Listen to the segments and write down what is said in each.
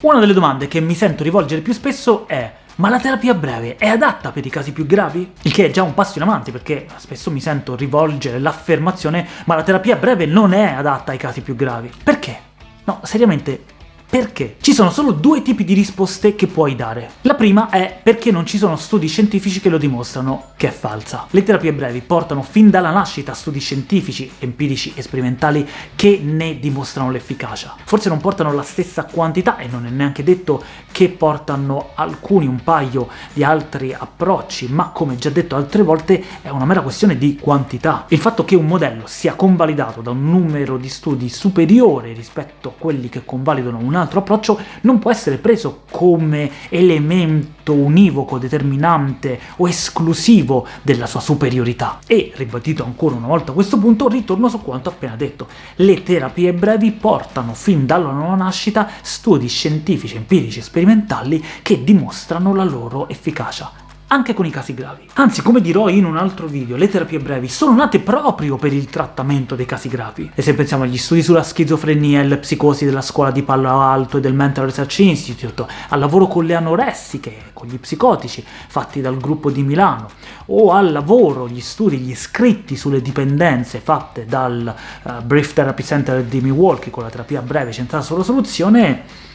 Una delle domande che mi sento rivolgere più spesso è ma la terapia breve è adatta per i casi più gravi? Il che è già un passo in avanti, perché spesso mi sento rivolgere l'affermazione ma la terapia breve non è adatta ai casi più gravi. Perché? No, seriamente, perché? Ci sono solo due tipi di risposte che puoi dare. La prima è perché non ci sono studi scientifici che lo dimostrano, che è falsa. Le terapie brevi portano fin dalla nascita studi scientifici, empirici e sperimentali che ne dimostrano l'efficacia. Forse non portano la stessa quantità, e non è neanche detto che portano alcuni, un paio di altri approcci, ma come già detto altre volte è una mera questione di quantità. Il fatto che un modello sia convalidato da un numero di studi superiore rispetto a quelli che convalidano un altro approccio non può essere preso come elemento univoco, determinante o esclusivo della sua superiorità. E, ribadito ancora una volta questo punto, ritorno su quanto appena detto. Le terapie brevi portano fin dalla loro nascita studi scientifici, empirici e sperimentali che dimostrano la loro efficacia anche con i casi gravi. Anzi, come dirò in un altro video, le terapie brevi sono nate proprio per il trattamento dei casi gravi. E se pensiamo agli studi sulla schizofrenia e le psicosi della scuola di Palo Alto e del Mental Research Institute, al lavoro con le anoressiche, con gli psicotici, fatti dal gruppo di Milano, o al lavoro, gli studi, gli scritti sulle dipendenze fatte dal uh, Brief Therapy Center di Milwaukee con la terapia breve centrata sulla soluzione,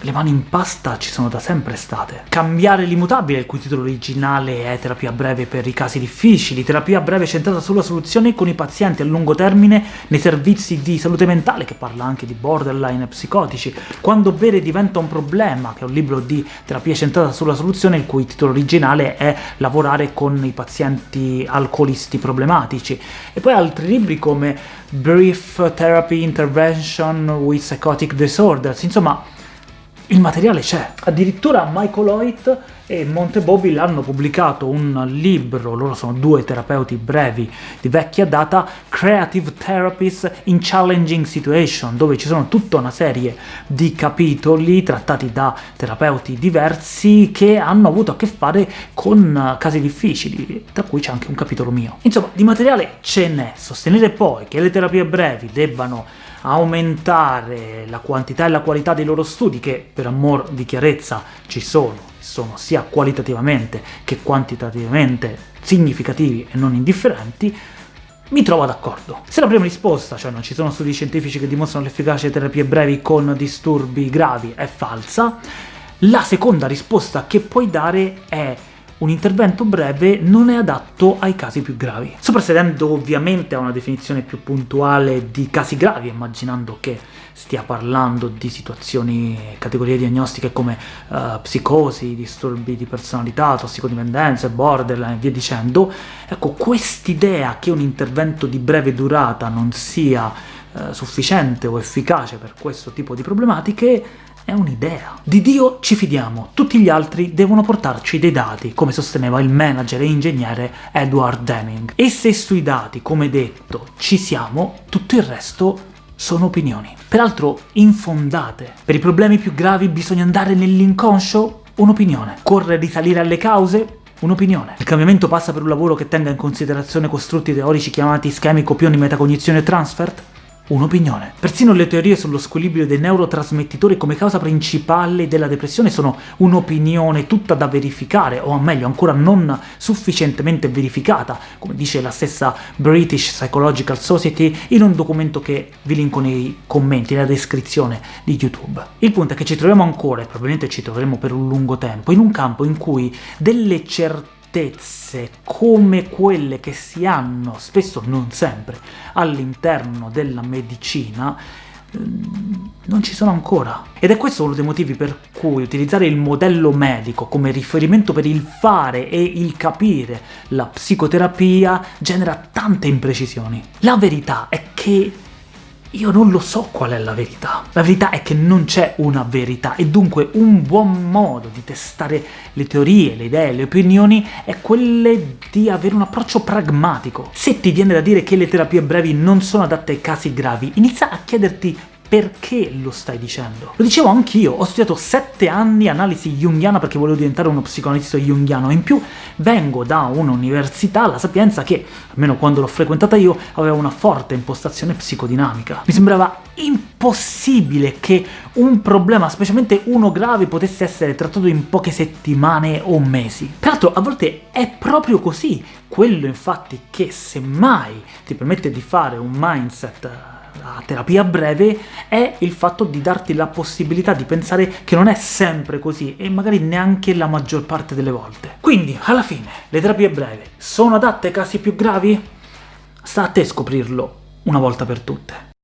le mani in pasta ci sono da sempre state. Cambiare l'immutabile, il cui titolo originale è terapia breve per i casi difficili, terapia breve centrata sulla soluzione con i pazienti a lungo termine nei servizi di salute mentale, che parla anche di borderline psicotici, quando bere diventa un problema, che è un libro di terapia centrata sulla soluzione, il cui titolo originale è lavorare con i pazienti alcolisti problematici, e poi altri libri come Brief Therapy Intervention with Psychotic Disorders, insomma il materiale c'è. Addirittura Michael Hoyt e Monte Bobby hanno pubblicato un libro, loro sono due terapeuti brevi di vecchia data, Creative Therapies in Challenging Situation, dove ci sono tutta una serie di capitoli trattati da terapeuti diversi che hanno avuto a che fare con casi difficili, tra cui c'è anche un capitolo mio. Insomma, di materiale ce n'è. Sostenere poi che le terapie brevi debbano aumentare la quantità e la qualità dei loro studi, che per amor di chiarezza ci sono, sono sia qualitativamente che quantitativamente significativi e non indifferenti, mi trovo d'accordo. Se la prima risposta, cioè non ci sono studi scientifici che dimostrano l'efficacia di terapie brevi con disturbi gravi, è falsa, la seconda risposta che puoi dare è un intervento breve non è adatto ai casi più gravi. Soprassedendo ovviamente a una definizione più puntuale di casi gravi, immaginando che stia parlando di situazioni, categorie diagnostiche come uh, psicosi, disturbi di personalità, tossicodipendenze, borderline e via dicendo, ecco, quest'idea che un intervento di breve durata non sia uh, sufficiente o efficace per questo tipo di problematiche è un'idea. Di Dio ci fidiamo, tutti gli altri devono portarci dei dati, come sosteneva il manager e ingegnere Edward Deming. E se sui dati, come detto, ci siamo, tutto il resto sono opinioni. Peraltro infondate. Per i problemi più gravi bisogna andare nell'inconscio? Un'opinione. Corre risalire alle cause? Un'opinione. Il cambiamento passa per un lavoro che tenga in considerazione costrutti teorici chiamati schemi, copioni, metacognizione e transfert? Un'opinione. Persino le teorie sullo squilibrio dei neurotrasmettitori come causa principale della depressione sono un'opinione tutta da verificare, o meglio ancora non sufficientemente verificata, come dice la stessa British Psychological Society in un documento che vi linko nei commenti, nella descrizione di YouTube. Il punto è che ci troviamo ancora, e probabilmente ci troveremo per un lungo tempo, in un campo in cui delle certezze certezze come quelle che si hanno, spesso non sempre, all'interno della medicina, ehm, non ci sono ancora. Ed è questo uno dei motivi per cui utilizzare il modello medico come riferimento per il fare e il capire la psicoterapia genera tante imprecisioni. La verità è che io non lo so qual è la verità. La verità è che non c'è una verità, e dunque un buon modo di testare le teorie, le idee, le opinioni è quelle di avere un approccio pragmatico. Se ti viene da dire che le terapie brevi non sono adatte ai casi gravi, inizia a chiederti perché lo stai dicendo? Lo dicevo anch'io, ho studiato sette anni analisi junghiana perché volevo diventare uno psicoanalista junghiano, in più vengo da un'università, la Sapienza, che, almeno quando l'ho frequentata io, aveva una forte impostazione psicodinamica. Mi sembrava impossibile che un problema, specialmente uno grave, potesse essere trattato in poche settimane o mesi. Peraltro, a volte è proprio così, quello infatti che semmai ti permette di fare un mindset la terapia breve è il fatto di darti la possibilità di pensare che non è sempre così, e magari neanche la maggior parte delle volte. Quindi, alla fine, le terapie brevi sono adatte ai casi più gravi? Sta a te scoprirlo una volta per tutte.